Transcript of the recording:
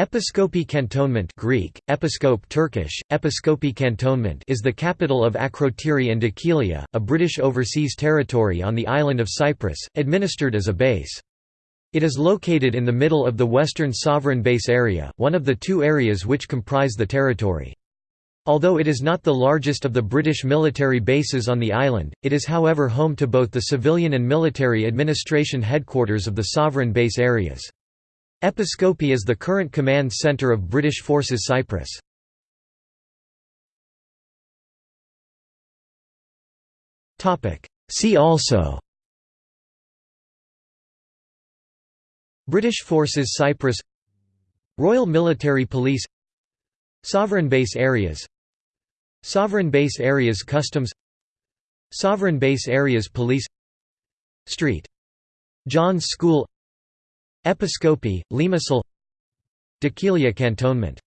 Episkopi Cantonment Greek, Episkope Turkish, Cantonment is the capital of Akrotiri and Dhekelia, a British overseas territory on the island of Cyprus, administered as a base. It is located in the middle of the Western Sovereign Base Area, one of the two areas which comprise the territory. Although it is not the largest of the British military bases on the island, it is however home to both the civilian and military administration headquarters of the sovereign base areas. Episkopi is the current command centre of British Forces Cyprus. See also British Forces Cyprus Royal Military Police Sovereign Base Areas Sovereign Base Areas Customs Sovereign Base Areas Police Street. John's School Episkopi, Limassol. Dhekelia Cantonment